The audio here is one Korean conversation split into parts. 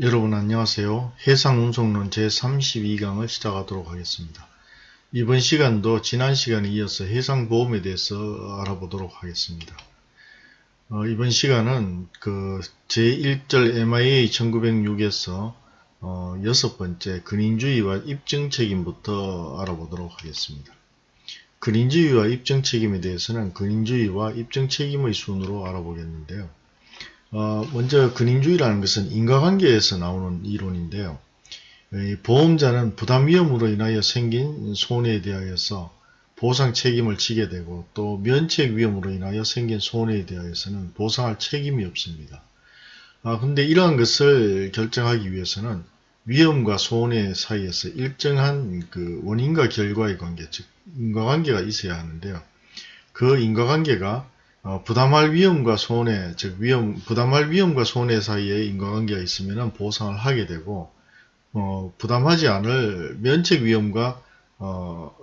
여러분 안녕하세요. 해상운송론 제32강을 시작하도록 하겠습니다. 이번 시간도 지난 시간에 이어서 해상보험에 대해서 알아보도록 하겠습니다. 어, 이번 시간은 그 제1절 MIA 1906에서 어, 여섯 번째 근인주의와 입증책임부터 알아보도록 하겠습니다. 근인주의와 입증책임에 대해서는 근인주의와 입증책임의 순으로 알아보겠는데요. 어, 먼저 근인주의라는 것은 인과관계에서 나오는 이론인데요. 보험자는 부담 위험으로 인하여 생긴 손해에 대하여서 보상 책임을 지게 되고 또 면책 위험으로 인하여 생긴 손해에 대하여서는 보상할 책임이 없습니다. 아, 근데 이러한 것을 결정하기 위해서는 위험과 손해 사이에서 일정한 그 원인과 결과의 관계, 즉 인과관계가 있어야 하는데요. 그 인과관계가 어, 부담할 위험과 손해, 즉 위험, 부담할 위험과 손해 사이에 인과관계가 있으면 보상을 하게 되고 어, 부담하지 않을 면책 위험과 어,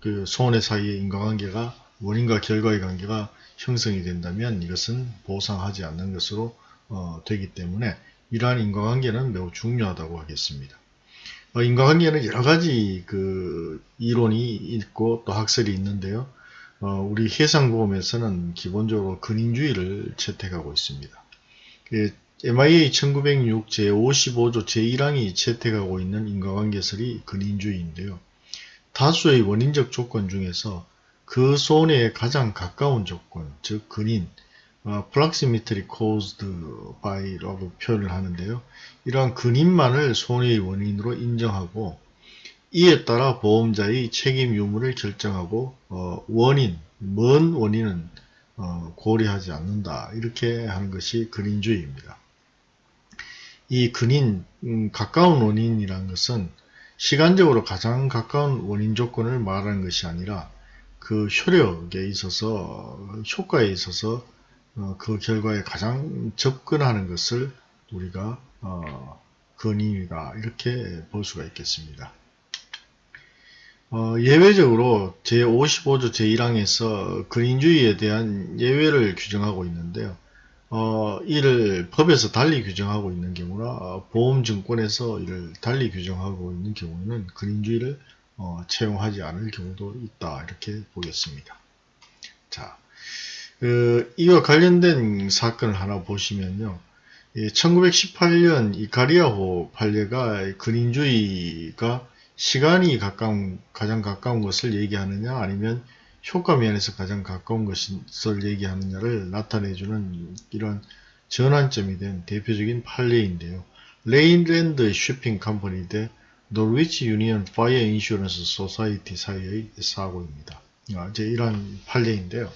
그 손해 사이의 인과관계가 원인과 결과의 관계가 형성이 된다면 이것은 보상하지 않는 것으로 어, 되기 때문에 이러한 인과관계는 매우 중요하다고 하겠습니다. 어, 인과관계는 여러 가지 그 이론이 있고 또 학설이 있는데요. 어, 우리 해상보험에서는 기본적으로 근인주의를 채택하고 있습니다. 그 MIA 1906 제55조 제1항이 채택하고 있는 인과관계설이 근인주의인데요. 다수의 원인적 조건 중에서 그 손해에 가장 가까운 조건, 즉 근인, 어, proximately caused by라고 표현을 하는데요. 이러한 근인만을 손해의 원인으로 인정하고 이에 따라 보험자의 책임 유무를 결정하고 어, 원인, 먼 원인은 어, 고려하지 않는다. 이렇게 하는 것이 근인주의입니다. 이 근인, 음, 가까운 원인이라는 것은 시간적으로 가장 가까운 원인 조건을 말하는 것이 아니라 그 효력에 있어서 효과에 있어서 어, 그 결과에 가장 접근하는 것을 우리가 어, 근인이다 이렇게 볼 수가 있겠습니다. 어, 예외적으로 제55조 제1항에서 근인주의에 대한 예외를 규정하고 있는데요. 어, 이를 법에서 달리 규정하고 있는 경우나 보험증권에서 이를 달리 규정하고 있는 경우는 근인주의를 어, 채용하지 않을 경우도 있다 이렇게 보겠습니다. 자, 그, 이와 관련된 사건을 하나 보시면요. 1918년 이카리아호 판례가 근인주의가 시간이 가까운, 가장 가까운 것을 얘기하느냐 아니면 효과 면에서 가장 가까운 것을 얘기하느냐를 나타내주는 이런 전환점이 된 대표적인 판례인데요. Leyland Shipping Company 대 Norwich Union Fire Insurance Society 사이의 사고입니다. 아, 이제 이런 판례인데요.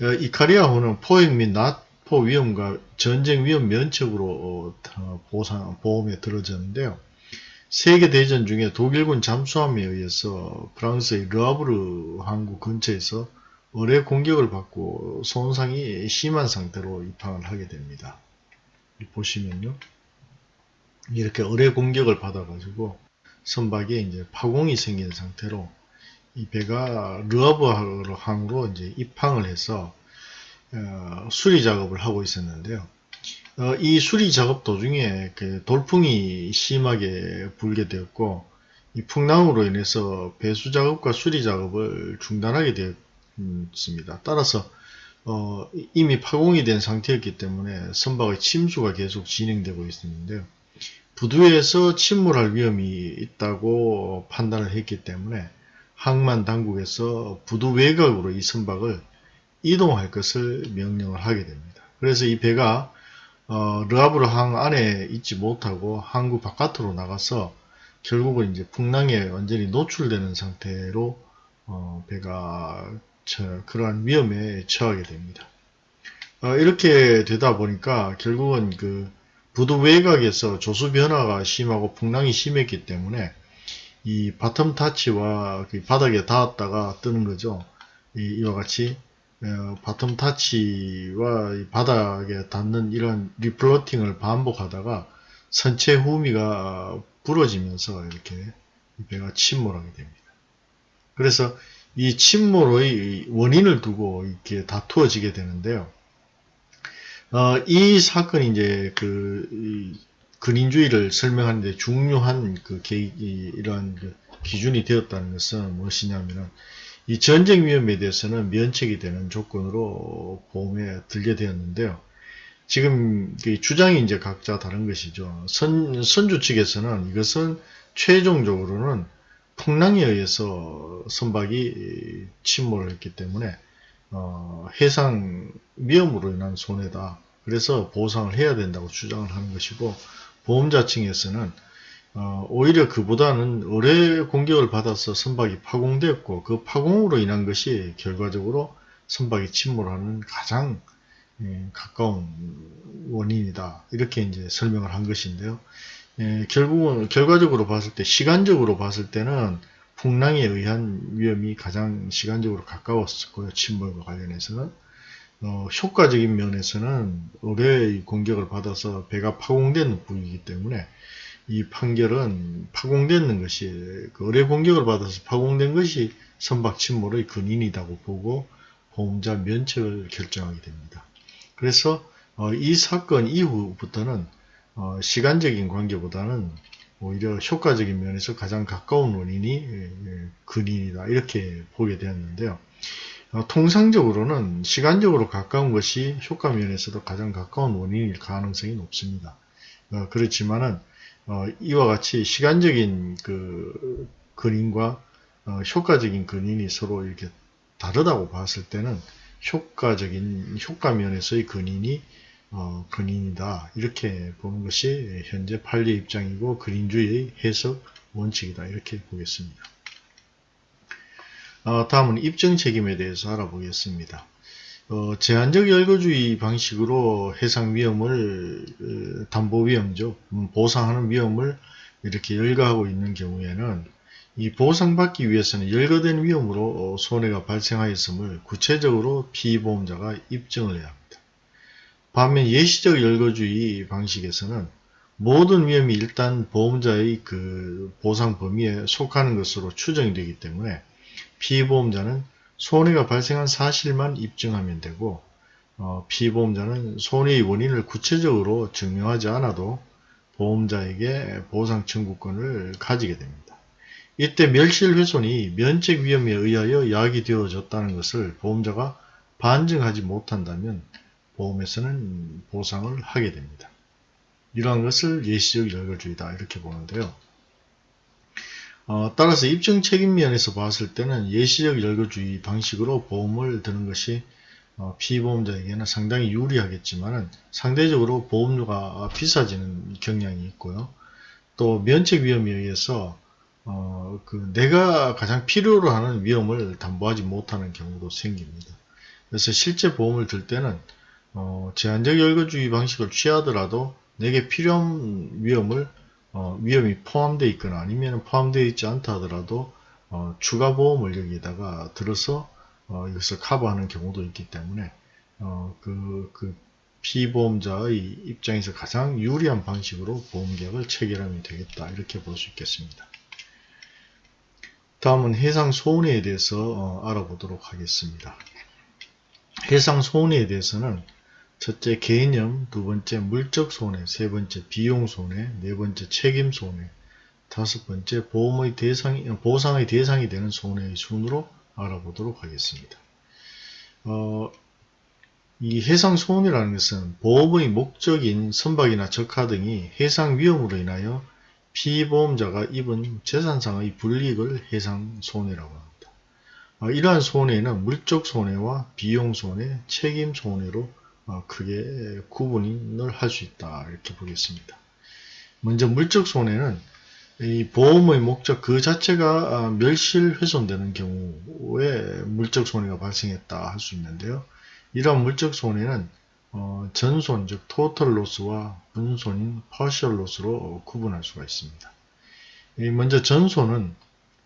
어, 이카리아호는 포획 및 납포 위험과 전쟁 위험 면책으로 어, 보상, 보험에 들어졌는데요. 세계대전 중에 독일군 잠수함에 의해서 프랑스의 르아브르 항구 근처에서 어뢰 공격을 받고 손상이 심한 상태로 입항을 하게 됩니다. 보시면요. 이렇게 어뢰 공격을 받아가지고 선박에 이제 파공이 생긴 상태로 이 배가 르아브르 항으로 이제 입항을 해서 어, 수리 작업을 하고 있었는데요. 어, 이 수리 작업 도중에 그 돌풍이 심하게 불게 되었고 이 풍랑으로 인해서 배수 작업과 수리 작업을 중단하게 되었습니다. 따라서 어, 이미 파공이 된 상태였기 때문에 선박의 침수가 계속 진행되고 있었는데요. 부두에서 침몰할 위험이 있다고 판단을 했기 때문에 항만 당국에서 부두 외곽으로 이 선박을 이동할 것을 명령을 하게 됩니다. 그래서 이 배가 어, 르하브르 항 안에 있지 못하고 항구 바깥으로 나가서 결국은 이제 풍랑에 완전히 노출되는 상태로 어, 배가 저, 그러한 위험에 처하게 됩니다. 어, 이렇게 되다 보니까 결국은 그 부두 외곽에서 조수 변화가 심하고 풍랑이 심했기 때문에 이 bottom touch와 그 바닥에 닿았다가 뜨는 거죠. 이, 이와 같이 어, bottom touch와 바닥에 닿는 이런 refloating을 반복하다가 선체 후미가 부러지면서 이렇게 배가 침몰하게 됩니다. 그래서 이 침몰의 원인을 두고 이렇게 다투어지게 되는데요. 어, 이 사건이 이제 그 근인주의를 설명하는데 중요한 그 개, 이, 이러한 그 기준이 되었다는 것은 무엇이냐면은 이 전쟁 위험에 대해서는 면책이 되는 조건으로 보험에 들게 되었는데요. 지금 그 주장이 이제 각자 다른 것이죠. 선, 선주 측에서는 이것은 최종적으로는 풍랑에 의해서 선박이 침몰을 했기 때문에 어, 해상 위험으로 인한 손해다. 그래서 보상을 해야 된다고 주장을 하는 것이고 보험자 층에서는 어, 오히려 그보다는 어뢰 공격을 받아서 선박이 파공되었고 그 파공으로 인한 것이 결과적으로 선박이 침몰하는 가장 예, 가까운 원인이다. 이렇게 이제 설명을 한 것인데요. 예, 결국은 결과적으로 봤을 때 시간적으로 봤을 때는 풍랑에 의한 위험이 가장 시간적으로 가까웠었고요. 침몰과 관련해서는 어, 효과적인 면에서는 어뢰의 공격을 받아서 배가 파공되는 부위이기 때문에 이 판결은 파공되는 것이 그 어뢰 공격을 받아서 파공된 것이 선박 침몰의 근인이라고 보고 보험자 면책을 결정하게 됩니다. 그래서 어, 이 사건 이후부터는 어, 시간적인 관계보다는 오히려 효과적인 면에서 가장 가까운 원인이 예, 예, 근인이다 이렇게 보게 되었는데요. 어, 통상적으로는 시간적으로 가까운 것이 효과 면에서도 가장 가까운 원인일 가능성이 높습니다. 어, 그렇지만은 어, 이와 같이 시간적인 그 근인과 어, 효과적인 근인이 서로 이렇게 다르다고 봤을 때는 효과적인 효과 면에서의 근인이 어, 근인이다 이렇게 보는 것이 현재 판례 입장이고 근인주의의 해석 원칙이다 이렇게 보겠습니다. 어, 다음은 입증 책임에 대해서 알아보겠습니다. 어, 제한적 열거주의 방식으로 해상 위험을 어, 담보 위험죠. 음, 보상하는 위험을 이렇게 열거하고 있는 경우에는 이 보상받기 위해서는 열거된 위험으로 어, 손해가 발생하였음을 구체적으로 피보험자가 입증을 해야 합니다. 반면 예시적 열거주의 방식에서는 모든 위험이 일단 보험자의 그 보상 범위에 속하는 것으로 추정이 되기 때문에 피보험자는 손해가 발생한 사실만 입증하면 되고 어, 피보험자는 손해의 원인을 구체적으로 증명하지 않아도 보험자에게 보상 청구권을 가지게 됩니다. 이때 멸실훼손이 면책 위험에 의하여 야기 되어졌다는 것을 보험자가 반증하지 못한다면 보험에서는 보상을 하게 됩니다. 이러한 것을 예시적 열거주의다 이렇게 보는데요. 어, 따라서 입증 책임 면에서 봤을 때는 예시적 열거주의 방식으로 보험을 드는 것이 어, 피보험자에게는 상당히 유리하겠지만 상대적으로 보험료가 비싸지는 경향이 있고요. 또 면책 위험에 의해서 어, 그 내가 가장 필요로 하는 위험을 담보하지 못하는 경우도 생깁니다. 그래서 실제 보험을 들 때는 어, 제한적 열거주의 방식을 취하더라도 내게 필요한 위험을 어, 위험이 포함되어 있거나 아니면 포함되어 있지 않다 하더라도 어, 추가 보험을 여기다가 들어서 어, 이것을 커버하는 경우도 있기 때문에 어, 그, 그 피보험자의 입장에서 가장 유리한 방식으로 보험계약을 체결하면 되겠다 이렇게 볼 수 있겠습니다. 다음은 해상 손해에 대해서 어, 알아보도록 하겠습니다. 해상 손해에 대해서는 첫째 개념, 두 번째 물적 손해, 세 번째 비용 손해, 네 번째 책임 손해, 다섯 번째 보험의 대상이, 보상의 대상이 되는 손해의 순으로 알아보도록 하겠습니다. 어, 이 해상 손해라는 것은 보험의 목적인 선박이나 적하 등이 해상 위험으로 인하여 피보험자가 입은 재산상의 불이익을 해상 손해라고 합니다. 어, 이러한 손해는 물적 손해와 비용 손해, 책임 손해로 어, 크게 구분을 할 수 있다 이렇게 보겠습니다. 먼저 물적 손해는 이 보험의 목적 그 자체가 아, 멸실 훼손되는 경우에 물적 손해가 발생했다 할 수 있는데요. 이러한 물적 손해는 어, 전손 즉 토털 로스와 분손인 퍼셜 로스로 구분할 수가 있습니다. 먼저 전손은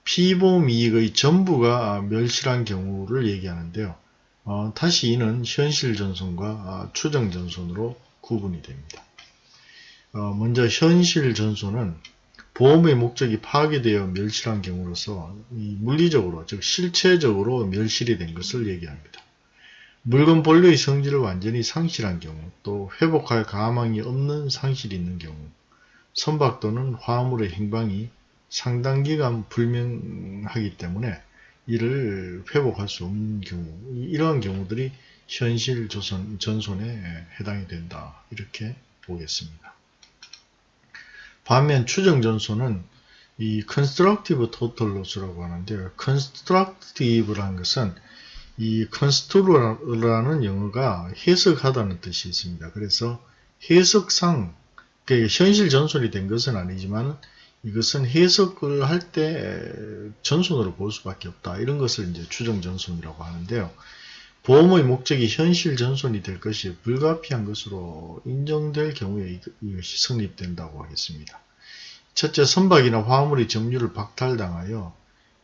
피보험 이익의 전부가 멸실한 경우를 얘기하는데요. 어, 다시 이는 현실 전선과 아, 추정 전선으로 구분이 됩니다. 어, 먼저 현실 전선은 보험의 목적이 파괴되어 멸실한 경우로서 물리적으로 즉 실체적으로 멸실이 된 것을 얘기합니다. 물건 본래의 성질을 완전히 상실한 경우 또 회복할 가망이 없는 상실이 있는 경우 선박 또는 화물의 행방이 상당 기간 불명하기 때문에 이를 회복할 수 없는 경우 이러한 경우들이 현실 조선, 전손에 해당이 된다 이렇게 보겠습니다. 반면 추정 전손은 이 constructive total loss라고 하는데요. constructive라는 것은 이 constru라는 영어가 해석하다는 뜻이 있습니다. 그래서 해석상 그러니까 현실 전손이 된 것은 아니지만 이것은 해석을 할 때 전손으로 볼 수밖에 없다. 이런 것을 이제 추정 전손이라고 하는데요. 보험의 목적이 현실 전손이 될 것이 불가피한 것으로 인정될 경우에 이것이 성립된다고 하겠습니다. 첫째, 선박이나 화물의 점유를 박탈당하여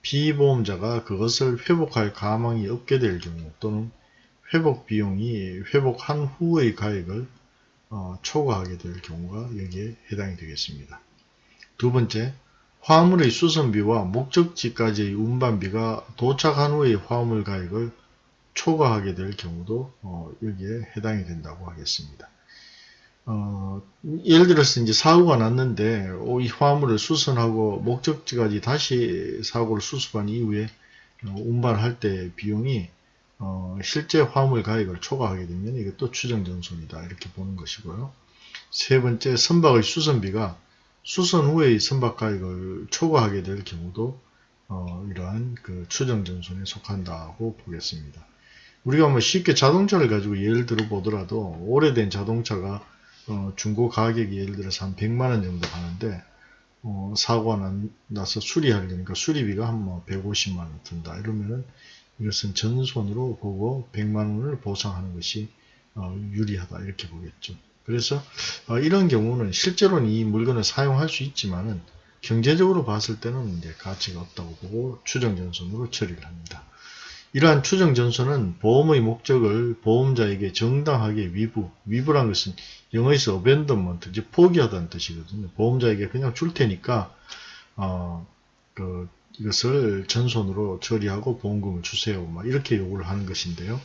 피보험자가 그것을 회복할 가망이 없게 될 경우 또는 회복 비용이 회복한 후의 가액을 어, 초과하게 될 경우가 여기에 해당이 되겠습니다. 두 번째, 화물의 수선비와 목적지까지의 운반비가 도착한 후의 화물 가액을 초과하게 될 경우도 어, 여기에 해당이 된다고 하겠습니다. 어, 예를 들어서 이제 사고가 났는데 이 화물을 수선하고 목적지까지 다시 사고를 수습한 이후에 어, 운반할 때 비용이 어, 실제 화물 가액을 초과하게 되면 또 추정전손이다 이렇게 보는 것이고요. 세 번째 선박의 수선비가 수선 후의 선박 가액을 초과하게 될 경우도 어, 이러한 그 추정전손에 속한다고 보겠습니다. 우리가 뭐 쉽게 자동차를 가지고 예를 들어 보더라도 오래된 자동차가 어, 중고 가격이 예를 들어서 한 100만원 정도 하는데 어, 사고가 나서 수리하려니까 수리비가 한 뭐 150만원 든다 이러면은 이것은 전손으로 보고 100만원을 보상하는 것이 어, 유리하다 이렇게 보겠죠. 그래서 어, 이런 경우는 실제로는 이 물건을 사용할 수 있지만은 경제적으로 봤을 때는 이제 가치가 없다고 보고 추정전손으로 처리를 합니다. 이러한 추정전손은 보험의 목적을 보험자에게 정당하게 위부, 위부란 것은 영어에서 abandonment, 즉 포기하다는 뜻이거든요. 보험자에게 그냥 줄 테니까 어, 그, 이것을 전손으로 처리하고 보험금을 주세요. 막 이렇게 요구를 하는 것인데요.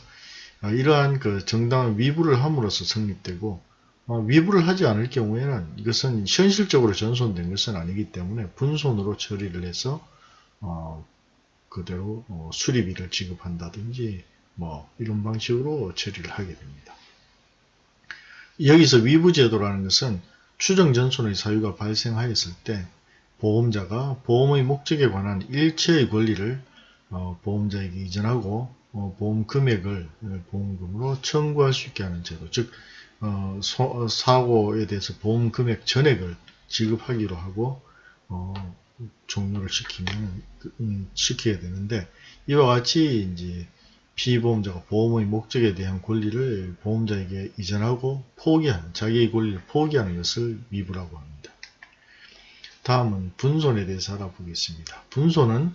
어, 이러한 그 정당한 위부를 함으로써 성립되고 어, 위부를 하지 않을 경우에는 이것은 현실적으로 전손된 것은 아니기 때문에 분손으로 처리를 해서 어, 그대로 어, 수리비를 지급한다든지 뭐 이런 방식으로 처리를 하게 됩니다. 여기서 위부제도라는 것은 추정전손의 사유가 발생하였을 때 보험자가 보험의 목적에 관한 일체의 권리를 어, 보험자에게 이전하고 어, 보험 금액을 보험금으로 청구할 수 있게 하는 제도 즉 어, 소, 사고에 대해서 보험 금액 전액을 지급하기로 하고 어, 종료를 시키면 음, 시켜야 되는데 이와 같이 이제 피보험자가 보험의 목적에 대한 권리를 보험자에게 이전하고 포기하는 자기의 권리를 포기하는 것을 미부라고 합니다. 다음은 분손에 대해서 알아보겠습니다. 분손은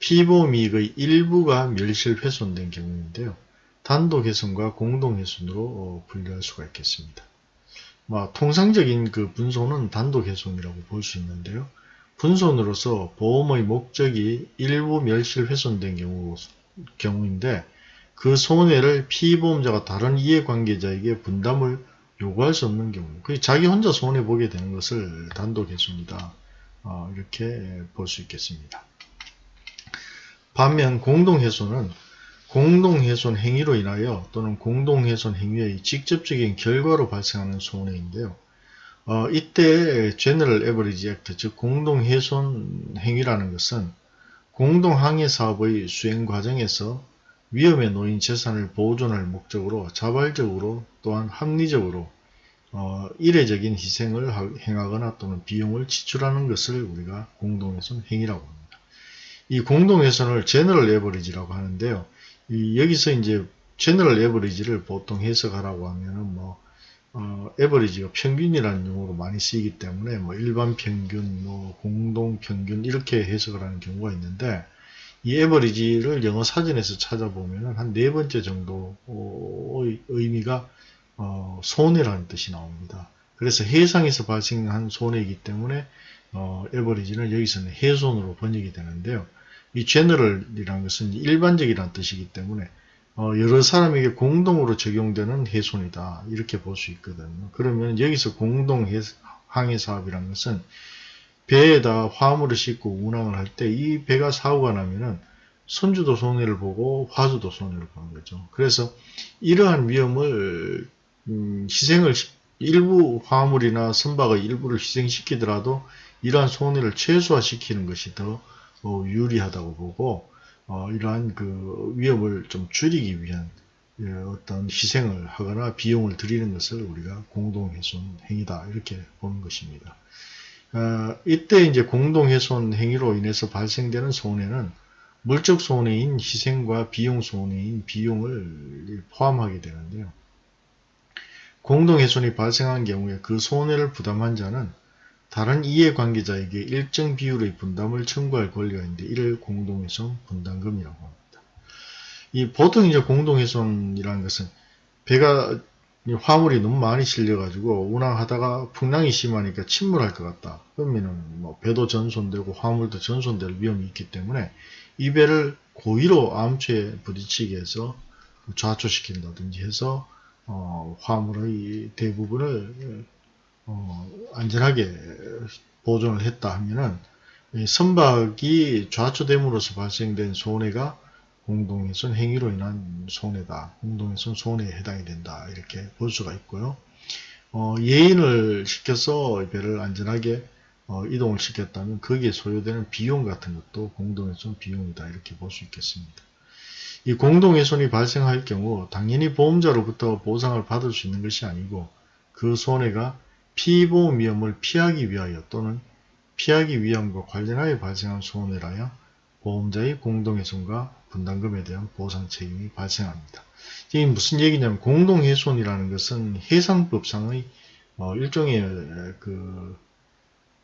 피보험 이익의 일부가 멸실훼손된 경우인데요. 단독 훼손과 공동 훼손으로 어, 분류할 수가 있겠습니다. 뭐, 통상적인 그 분손은 단독 훼손이라고 볼 수 있는데요. 분손으로서 보험의 목적이 일부 멸실 훼손된 경우, 경우인데 그 손해를 피보험자가 다른 이해관계자에게 분담을 요구할 수 없는 경우 그 자기 혼자 손해보게 되는 것을 단독 훼손이다 어, 이렇게 볼 수 있겠습니다. 반면 공동 훼손은 공동훼손 행위로 인하여 또는 공동훼손 행위의 직접적인 결과로 발생하는 손해인데요. 어, 이때 General Average Act, 즉 공동훼손 행위라는 것은 공동항해 사업의 수행 과정에서 위험에 놓인 재산을 보존할 목적으로 자발적으로 또한 합리적으로 어, 이례적인 희생을 행하거나 또는 비용을 지출하는 것을 우리가 공동훼손 행위라고 합니다. 이 공동훼손을 제너럴 에버리지라고 하는데요. 이 여기서 이제 제너럴 에버리지를 보통 해석하라고 하면은 뭐 어, 에버리지가 평균이라는 용어로 많이 쓰이기 때문에 뭐 일반 평균, 뭐 공동 평균 이렇게 해석을 하는 경우가 있는데 이 에버리지를 영어 사전에서 찾아보면 한 네 번째 정도의 의미가 어, 손해라는 뜻이 나옵니다. 그래서 해상에서 발생한 손해이기 때문에 어, 에버리지는 여기서는 해손으로 번역이 되는데요. 이 제너럴이라는 것은 일반적이라는 뜻이기 때문에 어, 여러 사람에게 공동으로 적용되는 해손이다. 이렇게 볼 수 있거든요. 그러면 여기서 공동항해 항해 사업이라는 것은 배에다 화물을 싣고 운항을 할 때 이 배가 사고가 나면은 선주도 손해를 보고 화주도 손해를 보는 거죠. 그래서 이러한 위험을 음, 희생을 시- 일부 화물이나 선박의 일부를 희생시키더라도 이러한 손해를 최소화시키는 것이 더 어, 유리하다고 보고 어, 이러한 그 위험을 좀 줄이기 위한 예, 어떤 희생을 하거나 비용을 들이는 것을 우리가 공동훼손 행위다 이렇게 보는 것입니다. 어, 이때 이제 공동훼손 행위로 인해서 발생되는 손해는 물적 손해인 희생과 비용 손해인 비용을 포함하게 되는데요. 공동훼손이 발생한 경우에 그 손해를 부담한 자는 다른 이해관계자에게 일정 비율의 분담을 청구할 권리가 있는데 이를 공동훼손 분담금이라고 합니다. 이 보통 이제 공동훼손이라는 것은 배가 이 화물이 너무 많이 실려가지고 운항하다가 풍랑이 심하니까 침몰할 것 같다. 그러면은 뭐 배도 전손되고 화물도 전손될 위험이 있기 때문에 이 배를 고의로 암초에 부딪히게 해서 좌초시킨다든지 해서 어, 화물의 대부분을 어, 안전하게 보존을 했다 하면은 이 선박이 좌초됨으로써 발생된 손해가 공동훼손 행위로 인한 손해다. 공동훼손 손해에 해당이 된다. 이렇게 볼 수가 있고요. 어, 예인을 시켜서 배를 안전하게 어, 이동을 시켰다면 거기에 소요되는 비용 같은 것도 공동훼손 비용이다. 이렇게 볼 수 있겠습니다. 이 공동훼손이 발생할 경우 당연히 보험자로부터 보상을 받을 수 있는 것이 아니고 그 손해가 피보험 위험을 피하기 위하여 또는 피하기 위함과 관련하여 발생한 손해라야 보험자의 공동훼손과 분담금에 대한 보상 책임이 발생합니다. 이게 무슨 얘기냐면 공동훼손이라는 것은 해상법상의 어, 일종의 그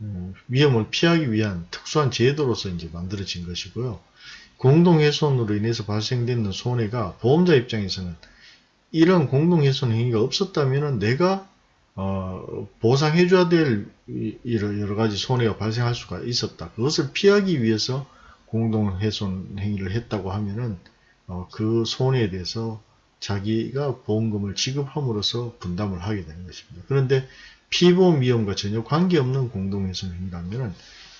음, 위험을 피하기 위한 특수한 제도로서 이제 만들어진 것이고요. 공동훼손으로 인해서 발생되는 손해가 보험자 입장에서는 이런 공동훼손 행위가 없었다면 내가 어, 보상해줘야 될 여러 가지 손해가 발생할 수가 있었다. 그것을 피하기 위해서 공동훼손 행위를 했다고 하면은 어, 그 손해에 대해서 자기가 보험금을 지급함으로써 분담을 하게 되는 것입니다. 그런데 피보험 위험과 전혀 관계없는 공동훼손 행위라면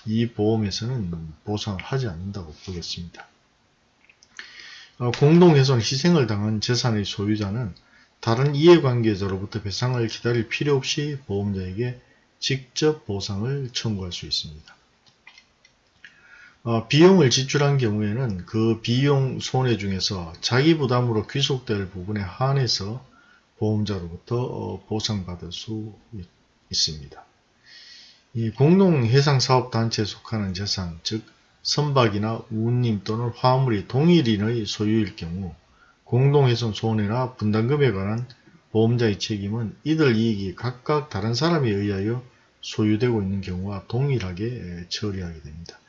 이 보험에서는 보상을 하지 않는다고 보겠습니다. 어, 공동훼손 희생을 당한 재산의 소유자는 다른 이해관계자로부터 배상을 기다릴 필요 없이 보험자에게 직접 보상을 청구할 수 있습니다. 어, 비용을 지출한 경우에는 그 비용 손해 중에서 자기 부담으로 귀속될 부분에 한해서 보험자로부터 어, 보상받을 수 있, 있습니다. 이 공동해상사업단체에 속하는 재산, 즉 선박이나 운임 또는 화물이 동일인의 소유일 경우 공동훼손 손해나 분담금에 관한 보험자의 책임은 이들 이익이 각각 다른 사람에 의하여 소유되고 있는 경우와 동일하게 처리하게 됩니다.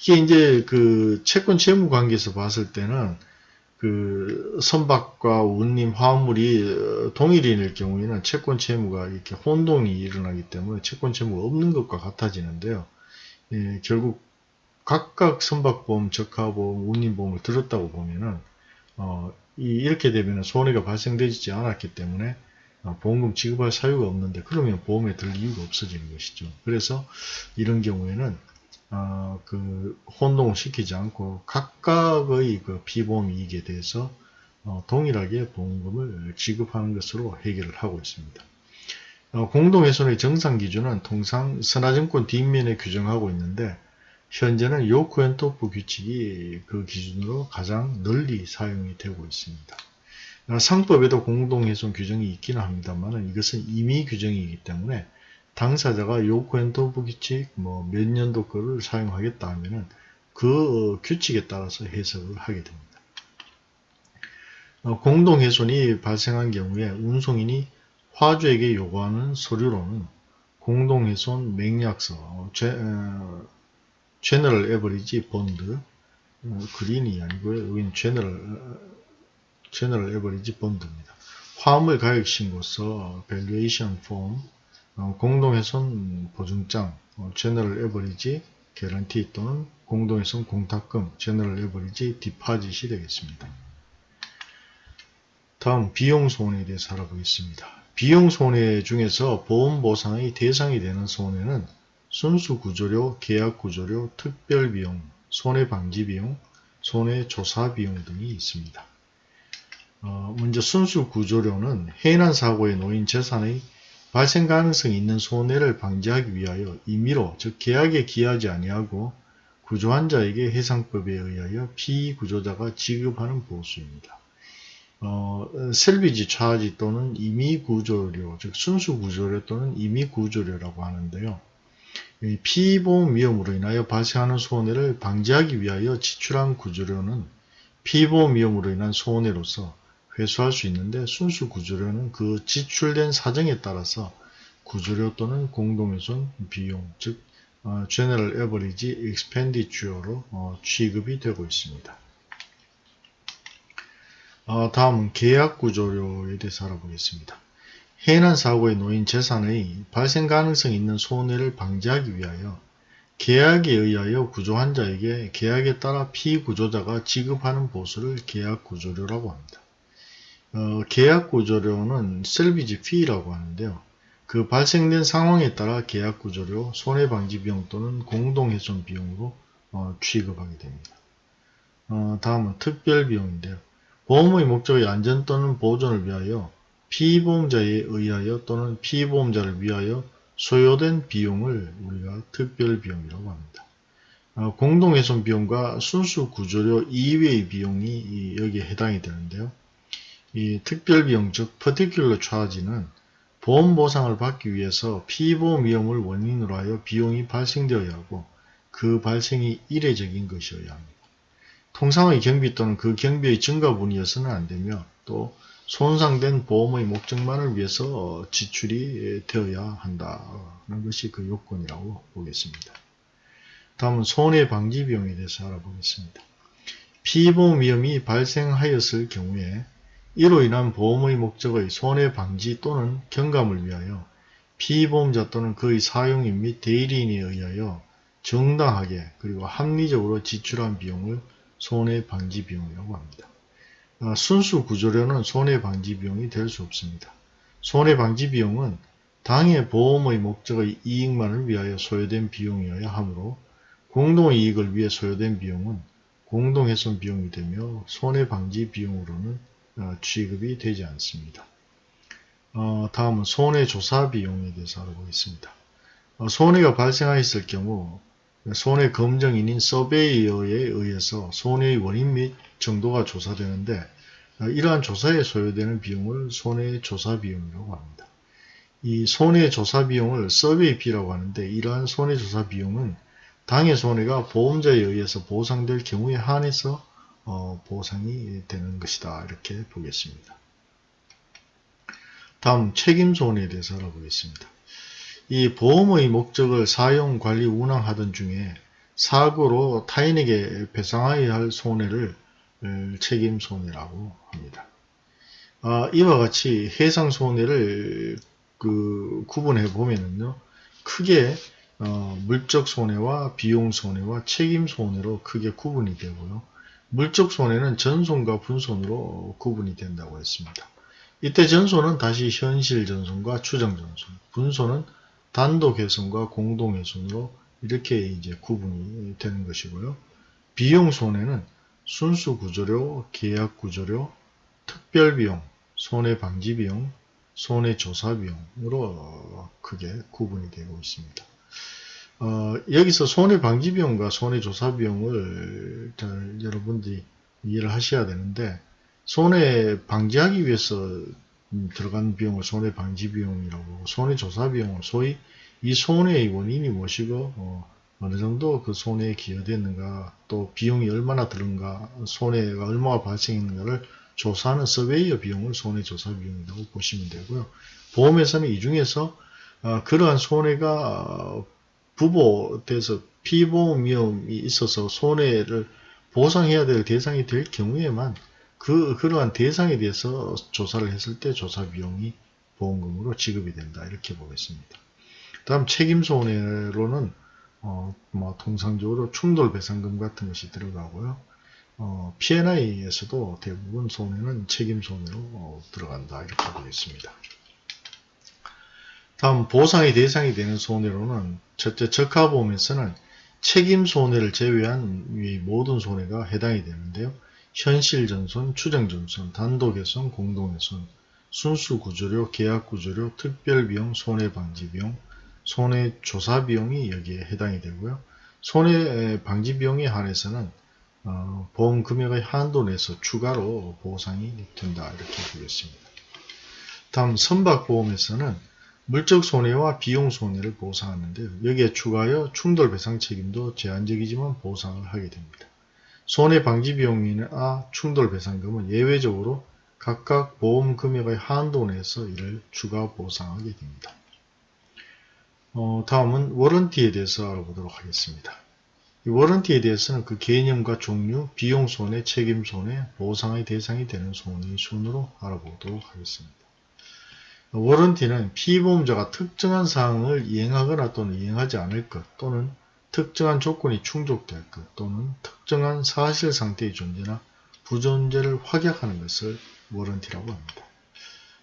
이게 이제 그 채권 채무 관계에서 봤을 때는 그 선박과 운임 화물이 동일인일 경우에는 채권 채무가 이렇게 혼동이 일어나기 때문에 채권 채무가 없는 것과 같아지는데요. 예, 결국 각각 선박보험, 적하보험, 운임보험을 들었다고 보면은 어, 이, 이렇게 되면 손해가 발생되지 않았기 때문에 어, 보험금 지급할 사유가 없는데 그러면 보험에 들 이유가 없어지는 것이죠. 그래서 이런 경우에는 어, 그 혼동을 시키지 않고 각각의 그 피보험 이익에 대해서 어, 동일하게 보험금을 지급하는 것으로 해결을 하고 있습니다. 어, 공동훼손의 정상 기준은 통상 선화증권 뒷면에 규정하고 있는데 현재는 요크앤토프 규칙이 그 기준으로 가장 널리 사용이 되고 있습니다. 상법에도 공동훼손 규정이 있기는 합니다만 이것은 임의 규정이기 때문에 당사자가 요크앤토프 규칙 뭐 몇 년도 거를 사용하겠다 하면은 그 규칙에 따라서 해석을 하게 됩니다. 어, 공동훼손이 발생한 경우에 운송인이 화주에게 요구하는 서류로는 공동훼손 맹약서, general average bond, 어, green이 아니고요. 여기는 general, general average bond입니다. 화물 가격 신고서, valuation form, 어, 공동훼손 보증장, 어, general average guarantee 또는 공동훼손 공탁금, general average deposit이 되겠습니다. 다음 비용 손해에 대해서 알아보겠습니다. 비용 손해 중에서 보험 보상의 대상이 되는 손해는 순수 구조료, 계약 구조료, 특별 비용, 손해 방지 비용, 손해 조사 비용 등이 있습니다. 어, 먼저 순수 구조료는 해난 사고에 놓인 재산의 발생 가능성이 있는 손해를 방지하기 위하여 임의로 즉 계약에 기하지 아니하고 구조환자에게 해상법에 의하여 피구조자가 지급하는 보수입니다. 어, 셀비지 차지 또는 임의구조료, 즉 순수구조료 또는 임의구조료라고 하는데요. 피보험 위험으로 인하여 발생하는 손해를 방지하기 위하여 지출한 구조료는 피보험 위험으로 인한 손해로서 회수할 수 있는데 순수 구조료는 그 지출된 사정에 따라서 구조료 또는 공동훼손 비용, 즉 어, General Average Expenditure로 어, 취급이 되고 있습니다. 어, 다음은 계약 구조료에 대해서 알아보겠습니다. 해난 사고에 놓인 재산의 발생 가능성이 있는 손해를 방지하기 위하여 계약에 의하여 구조환자에게 계약에 따라 피구조자가 지급하는 보수를 계약구조료라고 합니다. 어, 계약구조료는 셀비지 피라고 하는데요. 그 발생된 상황에 따라 계약구조료, 손해방지비용 또는 공동훼손 비용으로 어, 취급하게 됩니다. 어, 다음은 특별비용인데요. 보험의 목적의 안전 또는 보존을 위하여 피보험자에 의하여 또는 피보험자를 위하여 소요된 비용을 우리가 특별비용이라고 합니다. 어, 공동훼손 비용과 순수 구조료 이외의 비용이 여기에 해당이 되는데요. 이 특별비용 즉 particular charge는 보험 보상을 받기 위해서 피보험 위험을 원인으로 하여 비용이 발생되어야 하고 그 발생이 이례적인 것이어야 합니다. 통상의 경비 또는 그 경비의 증가분이어서는 안되며 또 손상된 보험의 목적만을 위해서 지출이 되어야 한다는 것이 그 요건이라고 보겠습니다. 다음은 손해방지 비용에 대해서 알아보겠습니다. 피보험 위험이 발생하였을 경우에 이로 인한 보험의 목적의 손해방지 또는 경감을 위하여 피보험자 또는 그의 사용인 및 대리인에 의하여 정당하게 그리고 합리적으로 지출한 비용을 손해방지 비용이라고 합니다. 어, 순수 구조료는 손해방지 비용이 될 수 없습니다. 손해방지 비용은 당해 보험의 목적의 이익만을 위하여 소요된 비용이어야 하므로 공동이익을 위해 소요된 비용은 공동훼손 비용이 되며 손해방지 비용으로는 어, 취급이 되지 않습니다. 어, 다음은 손해조사 비용에 대해서 알아보겠습니다. 어, 손해가 발생하였을 경우 손해 검정인인 서베이어에 의해서 손해의 원인 및 정도가 조사되는데 어, 이러한 조사에 소요되는 비용을 손해조사 비용이라고 합니다. 이 손해조사 비용을 서베이비라고 하는데 이러한 손해조사 비용은 당해 손해가 보험자에 의해서 보상될 경우에 한해서 어, 보상이 되는 것이다. 이렇게 보겠습니다. 다음 책임 손해에 대해서 알아보겠습니다. 이 보험의 목적을 사용, 관리, 운항하던 중에 사고로 타인에게 배상하여야 할 손해를 책임 손해라고 합니다. 아, 이와 같이 해상 손해를 그 구분해 보면은요, 크게 어, 물적 손해와 비용 손해와 책임 손해로 크게 구분이 되고요. 물적 손해는 전손과 분손으로 구분이 된다고 했습니다. 이때 전손은 다시 현실 전손과 추정 전손, 분손은 단독 훼손과 공동 훼손으로 이렇게 이제 구분이 되는 것이고요. 비용 손해는 순수 구조료, 계약 구조료, 특별 비용, 손해 방지 비용, 손해 조사 비용으로 크게 구분이 되고 있습니다. 어, 여기서 손해 방지 비용과 손해 조사 비용을 잘 여러분들이 이해를 하셔야 되는데 손해 방지하기 위해서 음, 들어간 비용을 손해방지 비용이라고 손해조사 비용을 소위 이 손해의 원인이 무엇이고 어, 느 정도 그 손해에 기여됐는가 또 비용이 얼마나 들은가 손해가 얼마나 발생했는가를 조사하는 서베이어 비용을 손해조사 비용이라고 보시면 되고요. 보험에서는 이 중에서 어, 그러한 손해가 부보돼서 피보험 위험이 있어서 손해를 보상해야 될 대상이 될 경우에만 그, 그러한 대상에 대해서 조사를 했을 때 조사 비용이 보험금으로 지급이 된다. 이렇게 보겠습니다. 다음 책임 손해로는 어, 뭐 통상적으로 충돌 배상금 같은 것이 들어가고요. 어, P&I에서도 대부분 손해는 책임 손해로 어, 들어간다. 이렇게 보겠습니다. 다음 보상의 대상이 되는 손해로는 첫째 적하보험에서는 책임 손해를 제외한 이 모든 손해가 해당이 되는데요. 현실전손, 추정전손, 단독훼손, 공동훼손, 순수구조료, 계약구조료, 특별비용, 손해방지비용, 손해조사비용이 여기에 해당이 되고요. 손해방지비용에 한해서는 어, 보험 금액의 한도 내에서 추가로 보상이 된다 이렇게 보겠습니다. 다음 선박보험에서는 물적 손해와 비용 손해를 보상하는데요. 여기에 추가하여 충돌 배상 책임도 제한적이지만 보상을 하게 됩니다. 손해 방지 비용이나 충돌 배상금은 예외적으로 각각 보험 금액의 한도 내에서 이를 추가 보상하게 됩니다. 어, 다음은 워런티에 대해서 알아보도록 하겠습니다. 이 워런티에 대해서는 그 개념과 종류, 비용 손해, 책임 손해, 보상의 대상이 되는 손해의 순으로 알아보도록 하겠습니다. warranty는 피보험자가 특정한 사항을 이행하거나 또는 이행하지 않을 것 또는 특정한 조건이 충족될 것 또는 특정한 사실 상태의 존재나 부존재를 확약하는 것을 warranty라고 합니다.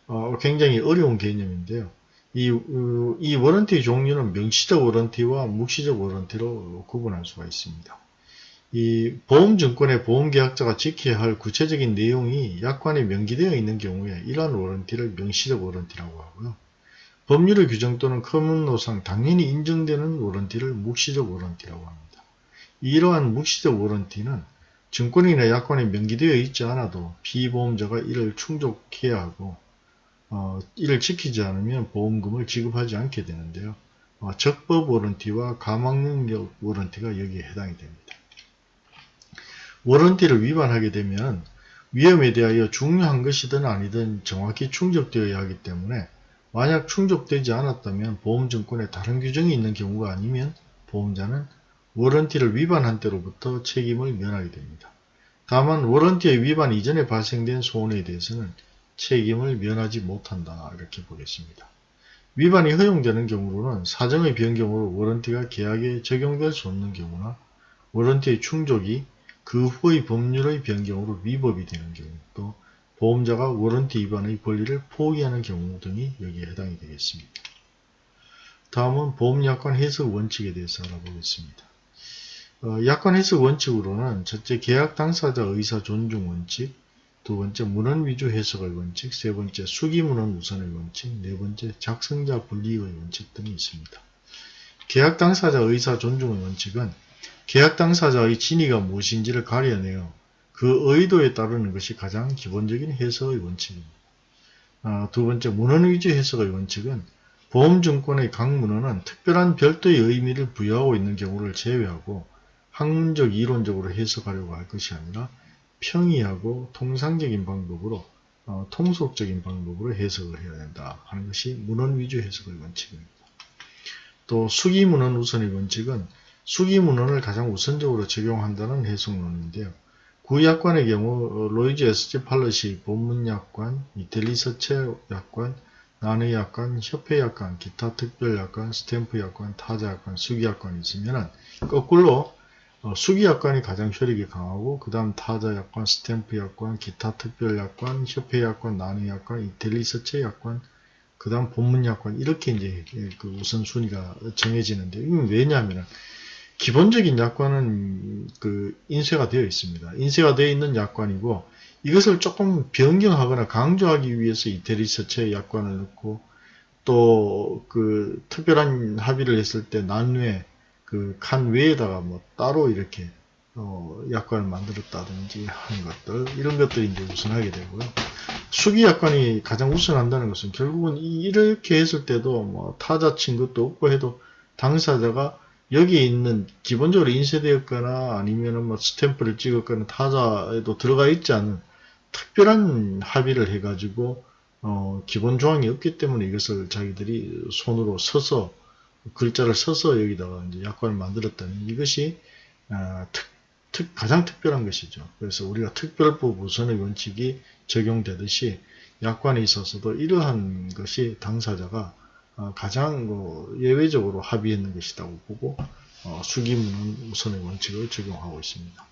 어, 굉장히 어려운 개념인데요. 이, 어, 이 warranty 종류는 명시적 warranty와 묵시적 warranty로 구분할 수가 있습니다. 이 보험증권의 보험계약자가 지켜야 할 구체적인 내용이 약관에 명기되어 있는 경우에 이러한 warranty를 명시적 warranty라고 하고요. 법률의 규정 또는 common law상 당연히 인정되는 warranty를 묵시적 warranty라고 합니다. 이러한 묵시적 warranty는 증권이나 약관에 명기되어 있지 않아도 피보험자가 이를 충족해야 하고 어, 이를 지키지 않으면 보험금을 지급하지 않게 되는데요. 어, 적법 warranty와 감항능력 warranty가 여기에 해당이 됩니다. warranty를 위반하게 되면 위험에 대하여 중요한 것이든 아니든 정확히 충족되어야 하기 때문에 만약 충족되지 않았다면 보험증권에 다른 규정이 있는 경우가 아니면 보험자는 워런티를 위반한 때로부터 책임을 면하게 됩니다. 다만 워런티의 위반 이전에 발생된 손해에 대해서는 책임을 면하지 못한다 이렇게 보겠습니다. 위반이 허용되는 경우로는 사정의 변경으로 워런티가 계약에 적용될 수 없는 경우나 워런티의 충족이 그 후의 법률의 변경으로 위법이 되는 경우 또 보험자가 워런티 위반의 권리를 포기하는 경우 등이 여기에 해당이 되겠습니다. 다음은 보험약관 해석 원칙에 대해서 알아보겠습니다. 어, 약관 해석 원칙으로는 첫째 계약 당사자 의사 존중 원칙, 두 번째 문헌 위주 해석의 원칙, 세 번째 수기 문헌 우선의 원칙, 네 번째 작성자 분리의 원칙 등이 있습니다. 계약 당사자 의사 존중의 원칙은 계약 당사자의 진위가 무엇인지를 가려내어 그 의도에 따르는 것이 가장 기본적인 해석의 원칙입니다. 아, 두 번째, 문헌 위주 해석의 원칙은 보험증권의 각 문헌은 특별한 별도의 의미를 부여하고 있는 경우를 제외하고 학문적 이론적으로 해석하려고 할 것이 아니라 평이하고 통상적인 방법으로 어, 통속적인 방법으로 해석을 해야 된다 하는 것이 문헌 위주 해석의 원칙입니다. 또 수기문헌 우선의 원칙은 수기문헌을 가장 우선적으로 적용한다는 해석론인데요. 구약관의 경우 어, 로이즈 SG 팔러시 본문약관, 이텔리서체 약관, 난의약관, 협회약관, 기타 특별약관, 스탬프약관, 타자약관, 수기약관이 있으면 거꾸로 어, 수기약관이 가장 효력이 강하고 그 다음 타자약관, 스탬프약관, 기타 특별약관, 협회약관, 난의약관, 이텔리서체약관, 그 다음 본문약관 이렇게 이제 그 우선순위가 정해지는데 이건 왜냐하면 기본적인 약관은 그 인쇄가 되어 있습니다. 인쇄가 되어 있는 약관이고 이것을 조금 변경하거나 강조하기 위해서 이태리 서체 약관을 넣고 또 그 특별한 합의를 했을 때 난외 그 칸 외에다가 뭐 따로 이렇게 어 약관을 만들었다든지 하는 것들 이런 것들이 이제 우선하게 되고요. 수기 약관이 가장 우선한다는 것은 결국은 이렇게 했을 때도 뭐 타자 친 것도 없고 해도 당사자가 여기에 있는 기본적으로 인쇄되었거나 아니면 뭐 스탬프를 찍었거나 타자에도 들어가 있지 않은 특별한 합의를 해가지고 어, 기본 조항이 없기 때문에 이것을 자기들이 손으로 서서 글자를 써서 여기다가 이제 약관을 만들었다는 이것이 어, 특, 특, 가장 특별한 것이죠. 그래서 우리가 특별법 우선의 원칙이 적용되듯이 약관에 있어서도 이러한 것이 당사자가 어, 가장 뭐 예외적으로 합의했는 것이라고 보고 어, 수기문은 우선의 원칙을 적용하고 있습니다.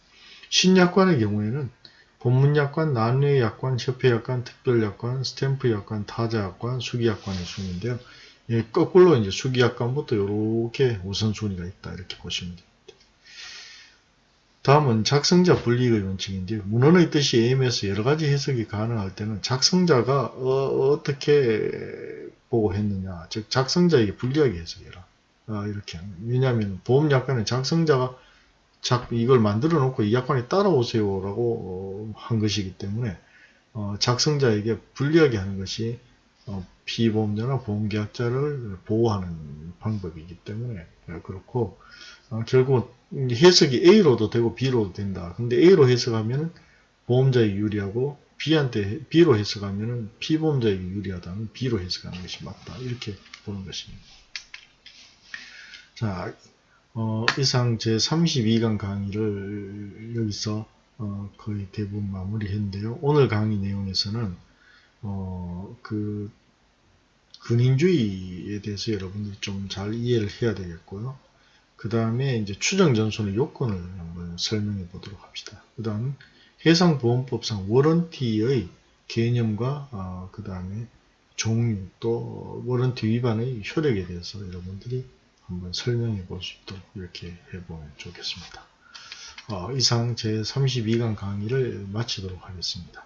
신약관의 경우에는 본문약관, 난외약관, 협회약관, 특별약관, 스탬프약관, 타자약관, 수기약관의 순인데요. 예, 거꾸로 이제 수기약관부터 이렇게 우선순위가 있다 이렇게 보시면 됩니다. 다음은 작성자 분리의 원칙인데요. 문헌의 뜻이 AM에서 여러 가지 해석이 가능할 때는 작성자가 어, 떻게 보고 했느냐, 즉 작성자에게 불리하게 해석해라. 아, 이렇게. 왜냐하면 보험약관은 작성자가 작, 이걸 만들어 놓고 이 약관에 따라오세요 라고 어, 한 것이기 때문에 어, 작성자에게 불리하게 하는 것이 어, 피보험자나 보험계약자를 보호하는 방법이기 때문에 어, 그렇고 어, 결국 해석이 A로도 되고 B로도 된다. 근데 A로 해석하면 보험자에게 유리하고 B한테 B로 해석하면 피보험자에게 유리하다면 B로 해석하는 것이 맞다. 이렇게 보는 것입니다. 자, 어, 이상 제 32강 강의를 여기서 어, 거의 대부분 마무리했는데요. 오늘 강의 내용에서는 어, 그 근인주의에 대해서 여러분들이 좀 잘 이해를 해야 되겠고요. 그 다음에 이제 추정 전손의 요건을 한번 설명해 보도록 합시다. 그 다음 해상보험법상 워런티의 개념과 어, 그 다음에 종류 또 워런티 위반의 효력에 대해서 여러분들이 한번 설명해 볼 수 있도록 이렇게 해보면 좋겠습니다. 어, 이상 제 32강 강의를 마치도록 하겠습니다.